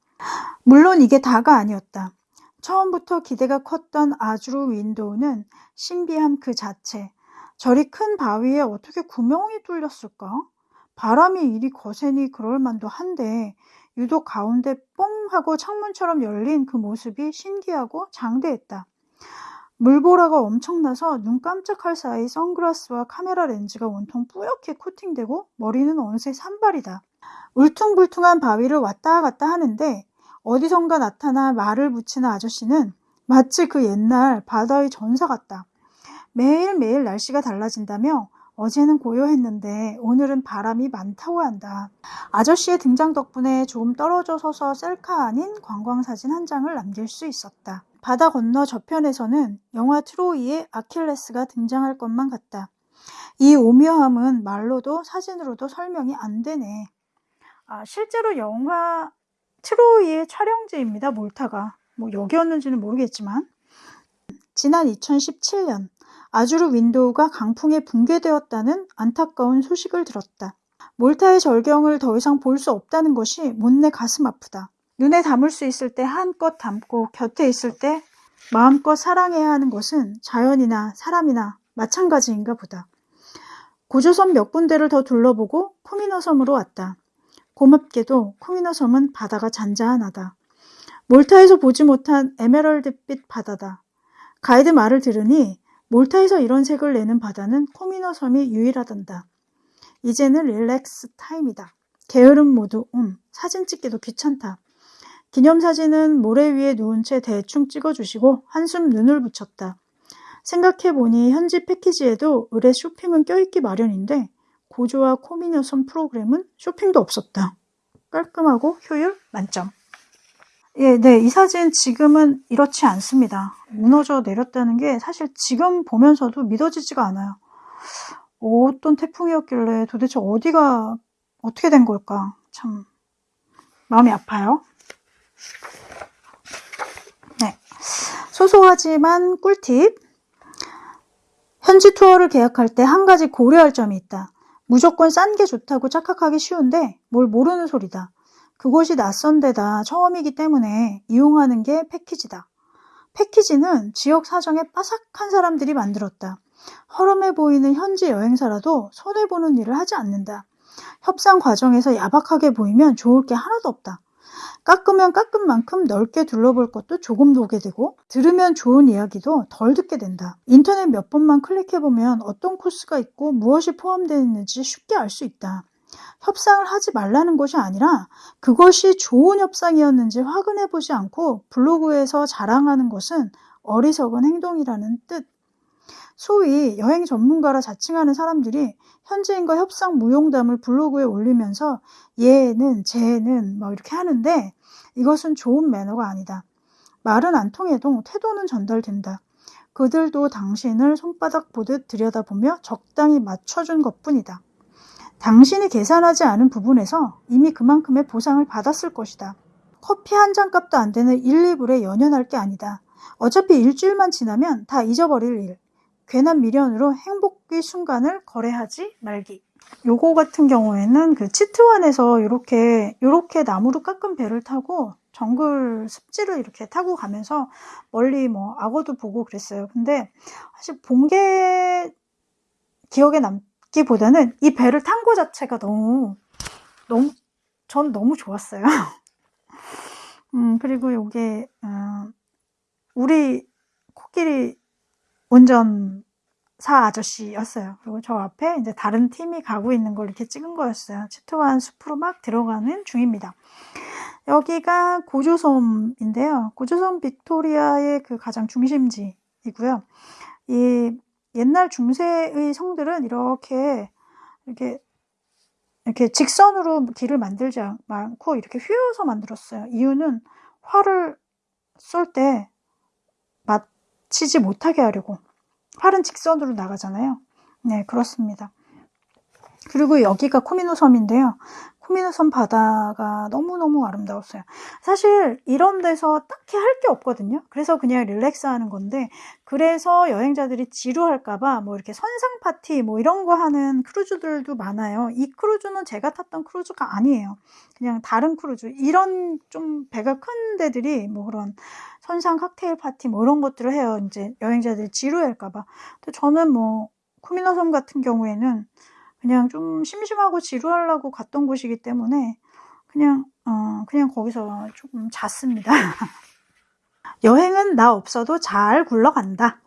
물론 이게 다가 아니었다. 처음부터 기대가 컸던 아주르 윈도우는 신비함 그 자체. 저리 큰 바위에 어떻게 구멍이 뚫렸을까? 바람이 이리 거세니 그럴 만도 한데 유독 가운데 뽕 하고 창문처럼 열린 그 모습이 신기하고 장대했다. 물보라가 엄청나서 눈 깜짝할 사이 선글라스와 카메라 렌즈가 온통 뿌옇게 코팅되고 머리는 어느새 산발이다. 울퉁불퉁한 바위를 왔다 갔다 하는데 어디선가 나타나 말을 붙이는 아저씨는 마치 그 옛날 바다의 전사 같다. 매일매일 날씨가 달라진다며 어제는 고요했는데 오늘은 바람이 많다고 한다. 아저씨의 등장 덕분에 조금 떨어져 서서 셀카 아닌 관광사진 한 장을 남길 수 있었다. 바다 건너 저편에서는 영화 트로이의 아킬레스가 등장할 것만 같다. 이 오묘함은 말로도 사진으로도 설명이 안 되네. 아, 실제로 영화 트로이의 촬영지입니다. 몰타가. 뭐 여기였는지는 모르겠지만. 지난 2017년 아주르 윈도우가 강풍에 붕괴되었다는 안타까운 소식을 들었다. 몰타의 절경을 더 이상 볼 수 없다는 것이 못내 가슴 아프다. 눈에 담을 수 있을 때 한껏 담고 곁에 있을 때 마음껏 사랑해야 하는 것은 자연이나 사람이나 마찬가지인가 보다. 고조섬 몇 군데를 더 둘러보고 코미노 섬으로 왔다. 고맙게도 코미노 섬은 바다가 잔잔하다. 몰타에서 보지 못한 에메랄드빛 바다다. 가이드 말을 들으니 몰타에서 이런 색을 내는 바다는 코미노 섬이 유일하단다. 이제는 relax time이다. 게으름 모드 음, 사진 찍기도 귀찮다. 기념사진은 모래 위에 누운 채 대충 찍어주시고 한숨 눈을 붙였다. 생각해보니 현지 패키지에도 으레 쇼핑은 껴있기 마련인데 고조와 코미노 섬 프로그램은 쇼핑도 없었다. 깔끔하고 효율 만점. 예, 네, 이 사진 지금은 이렇지 않습니다. 무너져 내렸다는 게 사실 지금 보면서도 믿어지지가 않아요. 어떤 태풍이었길래 도대체 어디가 어떻게 된 걸까? 참 마음이 아파요. 네, 소소하지만 꿀팁. 현지 투어를 계약할 때 한 가지 고려할 점이 있다. 무조건 싼 게 좋다고 착각하기 쉬운데 뭘 모르는 소리다. 그곳이 낯선 데다 처음이기 때문에 이용하는 게 패키지다. 패키지는 지역 사정에 빠삭한 사람들이 만들었다. 허름해 보이는 현지 여행사라도 손해보는 일을 하지 않는다. 협상 과정에서 야박하게 보이면 좋을 게 하나도 없다. 깎으면 깎은 만큼 넓게 둘러볼 것도 조금 보게 되고 들으면 좋은 이야기도 덜 듣게 된다. 인터넷 몇 번만 클릭해보면 어떤 코스가 있고 무엇이 포함되어 있는지 쉽게 알 수 있다. 협상을 하지 말라는 것이 아니라 그것이 좋은 협상이었는지 확인해 보지 않고 블로그에서 자랑하는 것은 어리석은 행동이라는 뜻. 소위 여행 전문가라 자칭하는 사람들이 현지인과 협상 무용담을 블로그에 올리면서 얘는 쟤는 뭐 이렇게 하는데 이것은 좋은 매너가 아니다. 말은 안 통해도 태도는 전달된다. 그들도 당신을 손바닥 보듯 들여다보며 적당히 맞춰준 것 뿐이다. 당신이 계산하지 않은 부분에서 이미 그만큼의 보상을 받았을 것이다. 커피 한 잔 값도 안 되는 1, 2불에 연연할 게 아니다. 어차피 일주일만 지나면 다 잊어버릴 일. 괜한 미련으로 행복의 순간을 거래하지 말기. 요거 같은 경우에는 그 치트완에서 이렇게 이렇게 나무로 깎은 배를 타고 정글 습지를 이렇게 타고 가면서 멀리 뭐 악어도 보고 그랬어요. 근데 사실 본 게 기억에 남 기보다는 이 배를 탄 거 자체가 너무 너무 전 너무 좋았어요. 음 그리고 요게 어, 우리 코끼리 운전 사 아저씨였어요. 그리고 저 앞에 이제 다른 팀이 가고 있는 걸 이렇게 찍은 거였어요. 치트완 숲으로 막 들어가는 중입니다. 여기가 고조섬인데요. 고조섬 빅토리아의 그 가장 중심지이고요. 이 옛날 중세의 성들은 이렇게 이렇게 이렇게 직선으로 길을 만들지 않고 이렇게 휘어서 만들었어요. 이유는 활을 쏠 때 맞히지 못하게 하려고. 활은 직선으로 나가잖아요. 네, 그렇습니다. 그리고 여기가 코미노 섬인데요. 코미노섬 바다가 너무너무 아름다웠어요. 사실 이런 데서 딱히 할 게 없거든요. 그래서 그냥 릴렉스 하는 건데 그래서 여행자들이 지루할까봐 뭐 이렇게 선상 파티 뭐 이런 거 하는 크루즈들도 많아요. 이 크루즈는 제가 탔던 크루즈가 아니에요. 그냥 다른 크루즈. 이런 좀 배가 큰 데들이 뭐 그런 선상 칵테일 파티 뭐 이런 것들을 해요. 이제 여행자들이 지루할까봐. 저는 뭐 코미노섬 같은 경우에는 그냥 좀 심심하고 지루하려고 갔던 곳이기 때문에 그냥 어 그냥 거기서 조금 잤습니다. 여행은 나 없어도 잘 굴러간다.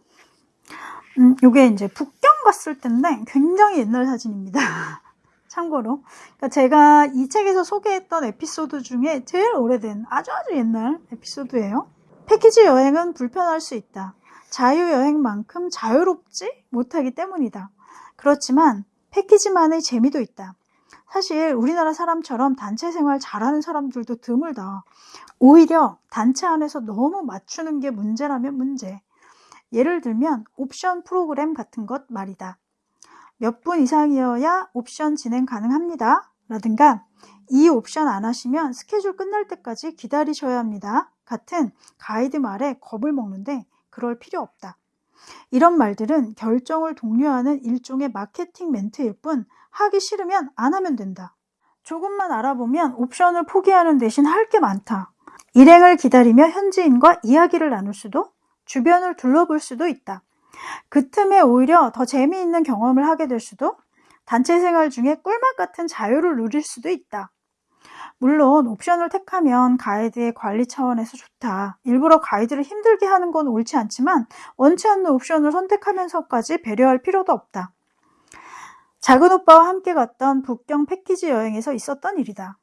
음, 요게 이제 북경 갔을 때인데 굉장히 옛날 사진입니다. 참고로. 그러니까 제가 이 책에서 소개했던 에피소드 중에 제일 오래된 아주 아주 옛날 에피소드예요. 패키지 여행은 불편할 수 있다. 자유여행만큼 자유롭지 못하기 때문이다. 그렇지만 패키지만의 재미도 있다. 사실 우리나라 사람처럼 단체 생활 잘하는 사람들도 드물다. 오히려 단체 안에서 너무 맞추는 게 문제라면 문제. 예를 들면 옵션 프로그램 같은 것 말이다. 몇 분 이상이어야 옵션 진행 가능합니다. 라든가 이 옵션 안 하시면 스케줄 끝날 때까지 기다리셔야 합니다. 같은 가이드 말에 겁을 먹는데 그럴 필요 없다. 이런 말들은 결정을 독려하는 일종의 마케팅 멘트일 뿐 하기 싫으면 안 하면 된다. 조금만 알아보면 옵션을 포기하는 대신 할 게 많다. 일행을 기다리며 현지인과 이야기를 나눌 수도 주변을 둘러볼 수도 있다. 그 틈에 오히려 더 재미있는 경험을 하게 될 수도 단체 생활 중에 꿀맛 같은 자유를 누릴 수도 있다. 물론 옵션을 택하면 가이드의 관리 차원에서 좋다. 일부러 가이드를 힘들게 하는 건 옳지 않지만 원치 않는 옵션을 선택하면서까지 배려할 필요도 없다. 작은 오빠와 함께 갔던 북경 패키지 여행에서 있었던 일이다.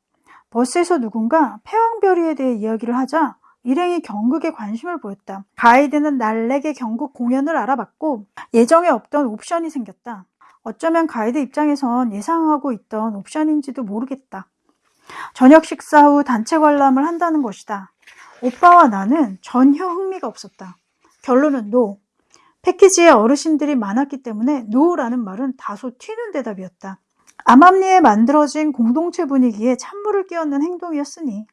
버스에서 누군가 패왕별희에 대해 이야기를 하자 일행이 경극에 관심을 보였다. 가이드는 날래게 경극 공연을 알아봤고 예정에 없던 옵션이 생겼다. 어쩌면 가이드 입장에선 예상하고 있던 옵션인지도 모르겠다. 저녁 식사 후 단체 관람을 한다는 것이다. 오빠와 나는 전혀 흥미가 없었다. 결론은 no. 패키지에 어르신들이 많았기 때문에 노라는 말은 다소 튀는 대답이었다. 암암리에 만들어진 공동체 분위기에 찬물을 끼얹는 행동이었으니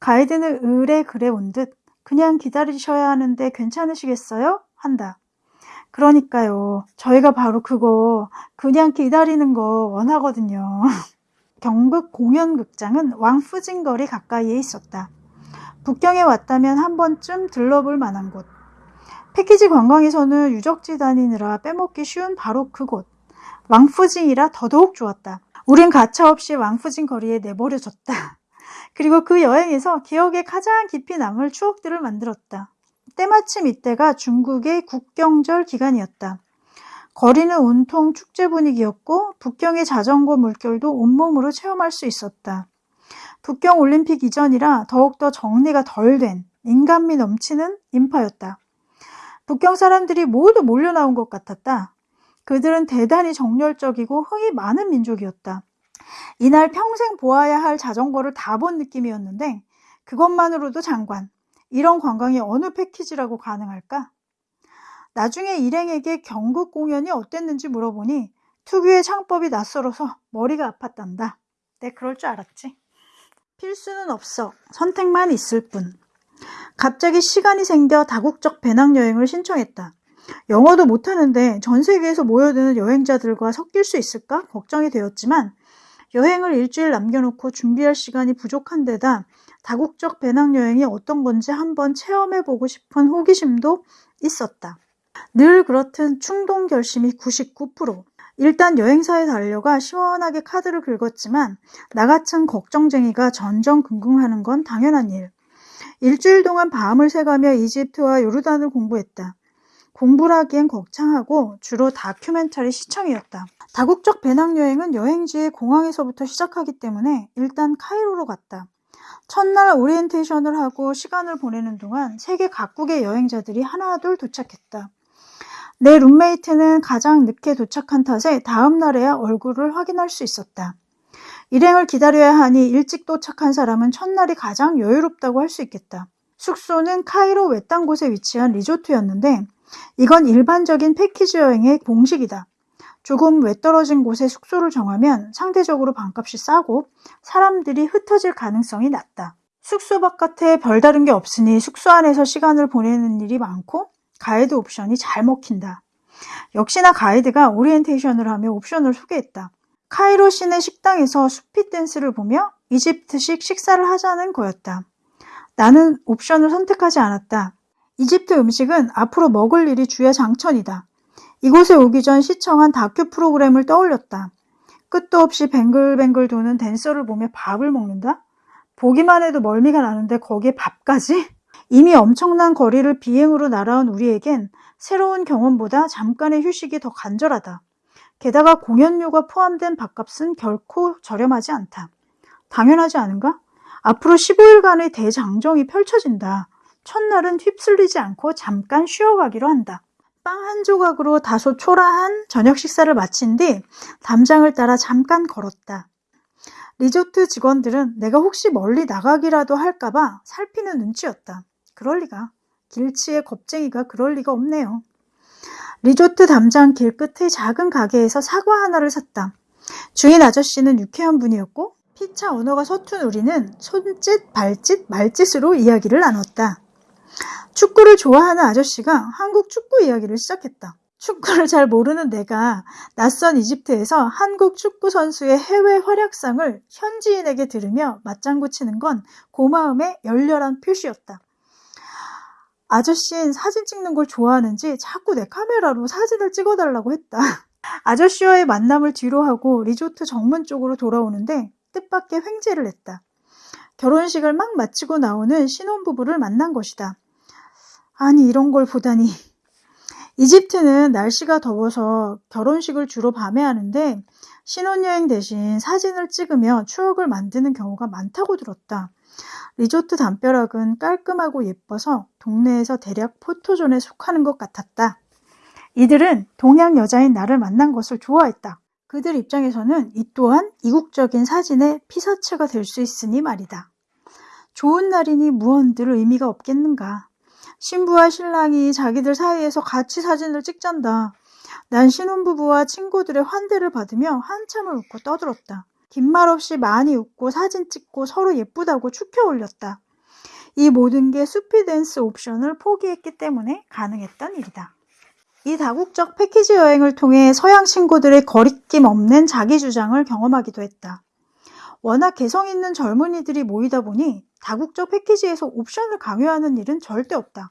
가이드는 의뢰 그래 온 듯 그냥 기다리셔야 하는데 괜찮으시겠어요? 한다. 그러니까요. 저희가 바로 그거 그냥 기다리는 거 원하거든요. 경북 공연극장은 왕푸진거리 가까이에 있었다. 북경에 왔다면 한 번쯤 들러볼 만한 곳. 패키지 관광에서는 유적지 다니느라 빼먹기 쉬운 바로 그곳. 왕푸진이라 더더욱 좋았다. 우린 가차없이 왕푸진 거리에 내버려졌다. 그리고 그 여행에서 기억에 가장 깊이 남을 추억들을 만들었다. 때마침 이때가 중국의 국경절 기간이었다. 거리는 온통 축제 분위기였고 북경의 자전거 물결도 온몸으로 체험할 수 있었다. 북경 올림픽 이전이라 더욱더 정리가 덜 된 인간미 넘치는 인파였다. 북경 사람들이 모두 몰려 나온 것 같았다. 그들은 대단히 정열적이고 흥이 많은 민족이었다. 이날 평생 보아야 할 자전거를 다 본 느낌이었는데 그것만으로도 장관. 이런 관광이 어느 패키지라고 가능할까? 나중에 일행에게 경극 공연이 어땠는지 물어보니 특유의 창법이 낯설어서 머리가 아팠단다. 내 그럴 줄 알았지. 필수는 없어. 선택만 있을 뿐. 갑자기 시간이 생겨 다국적 배낭여행을 신청했다. 영어도 못하는데 전 세계에서 모여드는 여행자들과 섞일 수 있을까 걱정이 되었지만 여행을 일주일 남겨놓고 준비할 시간이 부족한 데다 다국적 배낭여행이 어떤 건지 한번 체험해보고 싶은 호기심도 있었다. 늘 그렇듯 충동 결심이 99%. 일단 여행사에 달려가 시원하게 카드를 긁었지만 나 같은 걱정쟁이가 전전긍긍하는 건 당연한 일. 일주일 동안 밤을 새가며 이집트와 요르단을 공부했다. 공부를 하기엔 거창하고 주로 다큐멘터리 시청이었다. 다국적 배낭여행은 여행지의 공항에서부터 시작하기 때문에 일단 카이로로 갔다. 첫날 오리엔테이션을 하고 시간을 보내는 동안 세계 각국의 여행자들이 하나둘 도착했다. 내 룸메이트는 가장 늦게 도착한 탓에 다음 날에야 얼굴을 확인할 수 있었다. 일행을 기다려야 하니 일찍 도착한 사람은 첫날이 가장 여유롭다고 할 수 있겠다. 숙소는 카이로 외딴 곳에 위치한 리조트였는데 이건 일반적인 패키지 여행의 공식이다. 조금 외떨어진 곳에 숙소를 정하면 상대적으로 반값이 싸고 사람들이 흩어질 가능성이 낮다. 숙소 바깥에 별다른 게 없으니 숙소 안에서 시간을 보내는 일이 많고 가이드 옵션이 잘 먹힌다. 역시나 가이드가 오리엔테이션을 하며 옵션을 소개했다. 카이로 시내 식당에서 수피 댄스를 보며 이집트식 식사를 하자는 거였다. 나는 옵션을 선택하지 않았다. 이집트 음식은 앞으로 먹을 일이 주야장천이다. 이곳에 오기 전 시청한 다큐 프로그램을 떠올렸다. 끝도 없이 뱅글뱅글 도는 댄서를 보며 밥을 먹는다? 보기만 해도 멀미가 나는데 거기에 밥까지? 이미 엄청난 거리를 비행으로 날아온 우리에겐 새로운 경험보다 잠깐의 휴식이 더 간절하다. 게다가 공연료가 포함된 밥값은 결코 저렴하지 않다. 당연하지 않은가? 앞으로 15일간의 대장정이 펼쳐진다. 첫날은 휩쓸리지 않고 잠깐 쉬어가기로 한다. 빵 한 조각으로 다소 초라한 저녁 식사를 마친 뒤 담장을 따라 잠깐 걸었다. 리조트 직원들은 내가 혹시 멀리 나가기라도 할까봐 살피는 눈치였다. 그럴 리가. 길치의 겁쟁이가 그럴 리가 없네요. 리조트 담장 길 끝의 작은 가게에서 사과 하나를 샀다. 주인 아저씨는 유쾌한 분이었고 피차 언어가 서툰 우리는 손짓, 발짓, 말짓으로 이야기를 나눴다. 축구를 좋아하는 아저씨가 한국 축구 이야기를 시작했다. 축구를 잘 모르는 내가 낯선 이집트에서 한국 축구 선수의 해외 활약상을 현지인에게 들으며 맞장구 치는 건 고마움의 열렬한 표시였다. 아저씨는 사진 찍는 걸 좋아하는지 자꾸 내 카메라로 사진을 찍어달라고 했다. 아저씨와의 만남을 뒤로 하고 리조트 정문 쪽으로 돌아오는데 뜻밖의 횡재를 했다. 결혼식을 막 마치고 나오는 신혼부부를 만난 것이다. 아니 이런 걸 보다니. 이집트는 날씨가 더워서 결혼식을 주로 밤에 하는데 신혼여행 대신 사진을 찍으며 추억을 만드는 경우가 많다고 들었다. 리조트 담벼락은 깔끔하고 예뻐서 동네에서 대략 포토존에 속하는 것 같았다. 이들은 동양 여자인 나를 만난 것을 좋아했다. 그들 입장에서는 이 또한 이국적인 사진의 피사체가 될 수 있으니 말이다. 좋은 날이니 무언들 의미가 없겠는가. 신부와 신랑이 자기들 사이에서 같이 사진을 찍잔다. 난 신혼부부와 친구들의 환대를 받으며 한참을 웃고 떠들었다. 긴 말 없이 많이 웃고 사진 찍고 서로 예쁘다고 축혀 올렸다. 이 모든 게 수피댄스 옵션을 포기했기 때문에 가능했던 일이다. 이 다국적 패키지 여행을 통해 서양 친구들의 거리낌 없는 자기 주장을 경험하기도 했다. 워낙 개성 있는 젊은이들이 모이다 보니 다국적 패키지에서 옵션을 강요하는 일은 절대 없다.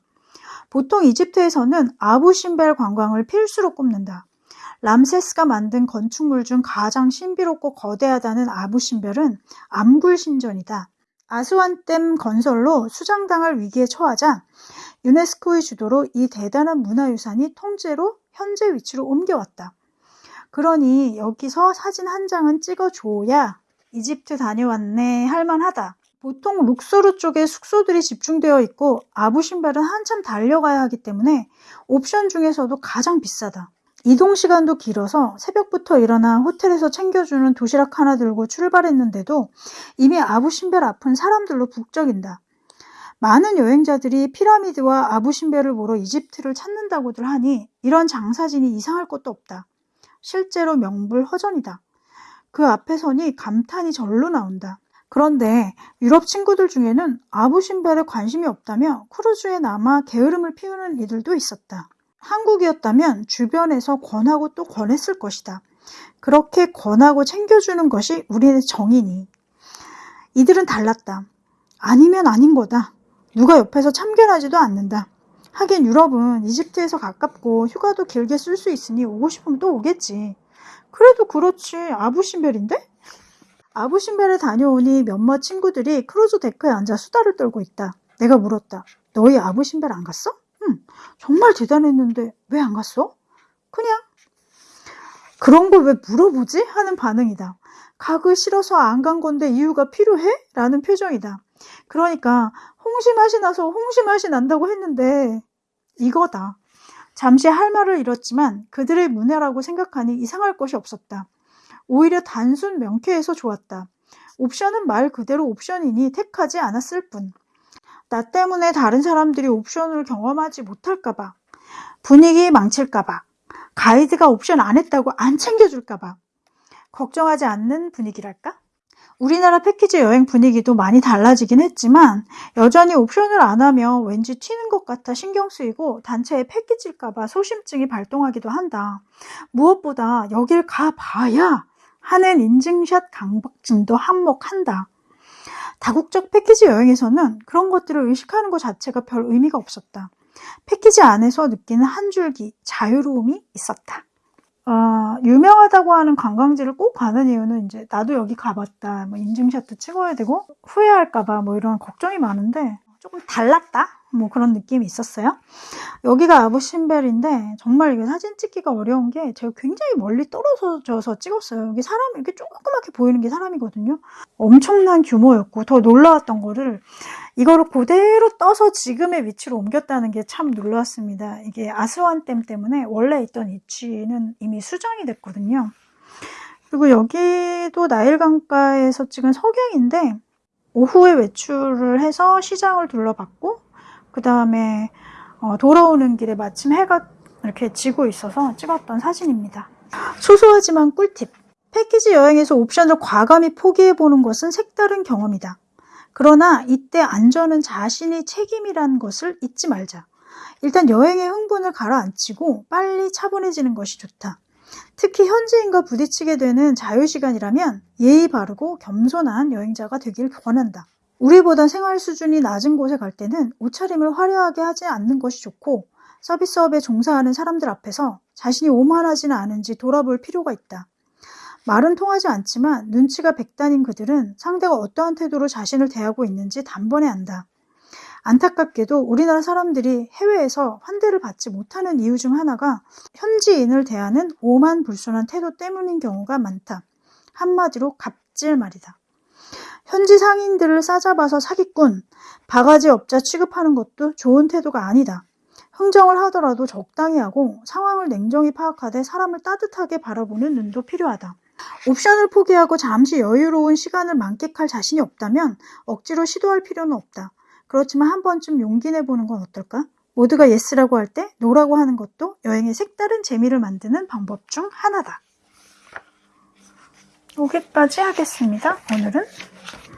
보통 이집트에서는 아부신벨 관광을 필수로 꼽는다. 람세스가 만든 건축물 중 가장 신비롭고 거대하다는 아부신벨은 암굴 신전이다. 아스완댐 건설로 수장당할 위기에 처하자 유네스코의 주도로 이 대단한 문화유산이 통째로 현재 위치로 옮겨왔다. 그러니 여기서 사진 한 장은 찍어줘야 이집트 다녀왔네 할만하다. 보통 룩소르 쪽에 숙소들이 집중되어 있고 아부신발은 한참 달려가야 하기 때문에 옵션 중에서도 가장 비싸다. 이동 시간도 길어서 새벽부터 일어나 호텔에서 챙겨주는 도시락 하나 들고 출발했는데도 이미 아부신벨 앞은 사람들로 북적인다. 많은 여행자들이 피라미드와 아부신벨을 보러 이집트를 찾는다고들 하니 이런 장사진이 이상할 것도 없다. 실제로 명불허전이다. 그 앞에 서니 감탄이 절로 나온다. 그런데 유럽 친구들 중에는 아부신벨에 관심이 없다며 크루즈에 남아 게으름을 피우는 이들도 있었다. 한국이었다면 주변에서 권하고 또 권했을 것이다. 그렇게 권하고 챙겨주는 것이 우리의 정이니. 이들은 달랐다. 아니면 아닌 거다. 누가 옆에서 참견하지도 않는다. 하긴 유럽은 이집트에서 가깝고 휴가도 길게 쓸 수 있으니 오고 싶으면 또 오겠지. 그래도 그렇지 아부신벨인데? 아부신벨에 다녀오니 몇몇 친구들이 크루즈 데크에 앉아 수다를 떨고 있다. 내가 물었다. 너희 아부신벨 안 갔어? 응. 정말 대단했는데 왜 안 갔어? 그냥. 그런 걸 왜 물어보지? 하는 반응이다. 가기 싫어서 안 간 건데 이유가 필요해? 라는 표정이다. 그러니까 홍시 맛이 나서 홍시 맛이 난다고 했는데 이거다. 잠시 할 말을 잃었지만 그들의 문화라고 생각하니 이상할 것이 없었다. 오히려 단순 명쾌해서 좋았다. 옵션은 말 그대로 옵션이니 택하지 않았을 뿐. 나 때문에 다른 사람들이 옵션을 경험하지 못할까봐. 분위기 망칠까봐. 가이드가 옵션 안 했다고 안 챙겨줄까봐. 걱정하지 않는 분위기랄까? 우리나라 패키지 여행 분위기도 많이 달라지긴 했지만 여전히 옵션을 안 하면 왠지 튀는 것 같아 신경 쓰이고 단체에 패키지일까봐 소심증이 발동하기도 한다. 무엇보다 여길 가봐야 하는 인증샷 강박증도 한몫한다. 다국적 패키지 여행에서는 그런 것들을 의식하는 것 자체가 별 의미가 없었다. 패키지 안에서 느끼는 한 줄기 자유로움이 있었다. 어, 유명하다고 하는 관광지를 꼭 가는 이유는 이제 나도 여기 가봤다, 뭐 인증샷도 찍어야 되고 후회할까봐 뭐 이런 걱정이 많은데 조금 달랐다, 뭐 그런 느낌이 있었어요. 여기가 아부신벨인데 정말 이게 사진 찍기가 어려운 게 제가 굉장히 멀리 떨어져서 찍었어요. 여기 사람 이렇게 조그맣게 보이는 게 사람이거든요. 엄청난 규모였고 더 놀라웠던 거를 이거를 그대로 떠서 지금의 위치로 옮겼다는 게 참 놀라웠습니다. 이게 아스완댐 때문에 원래 있던 위치는 이미 수정이 됐거든요. 그리고 여기도 나일 강가에서 찍은 석양인데 오후에 외출을 해서 시장을 둘러봤고 그 다음에 어, 돌아오는 길에 마침 해가 이렇게 지고 있어서 찍었던 사진입니다. 소소하지만 꿀팁. 패키지 여행에서 옵션을 과감히 포기해보는 것은 색다른 경험이다. 그러나 이때 안전은 자신이 책임이라는 것을 잊지 말자. 일단 여행의 흥분을 가라앉히고 빨리 차분해지는 것이 좋다. 특히 현지인과 부딪히게 되는 자유시간이라면 예의 바르고 겸손한 여행자가 되길 권한다. 우리보다 생활 수준이 낮은 곳에 갈 때는 옷차림을 화려하게 하지 않는 것이 좋고 서비스업에 종사하는 사람들 앞에서 자신이 오만하지는 않은지 돌아볼 필요가 있다. 말은 통하지 않지만 눈치가 백단인 그들은 상대가 어떠한 태도로 자신을 대하고 있는지 단번에 안다. 안타깝게도 우리나라 사람들이 해외에서 환대를 받지 못하는 이유 중 하나가 현지인을 대하는 오만불손한 태도 때문인 경우가 많다. 한마디로 갑질 말이다. 현지 상인들을 싸잡아서 사기꾼, 바가지 업자 취급하는 것도 좋은 태도가 아니다. 흥정을 하더라도 적당히 하고 상황을 냉정히 파악하되 사람을 따뜻하게 바라보는 눈도 필요하다. 옵션을 포기하고 잠시 여유로운 시간을 만끽할 자신이 없다면 억지로 시도할 필요는 없다. 그렇지만 한 번쯤 용기 내보는 건 어떨까? 모두가 yes라고 할 때 no라고 하는 것도 여행의 색다른 재미를 만드는 방법 중 하나다. 여기까지 하겠습니다. 오늘은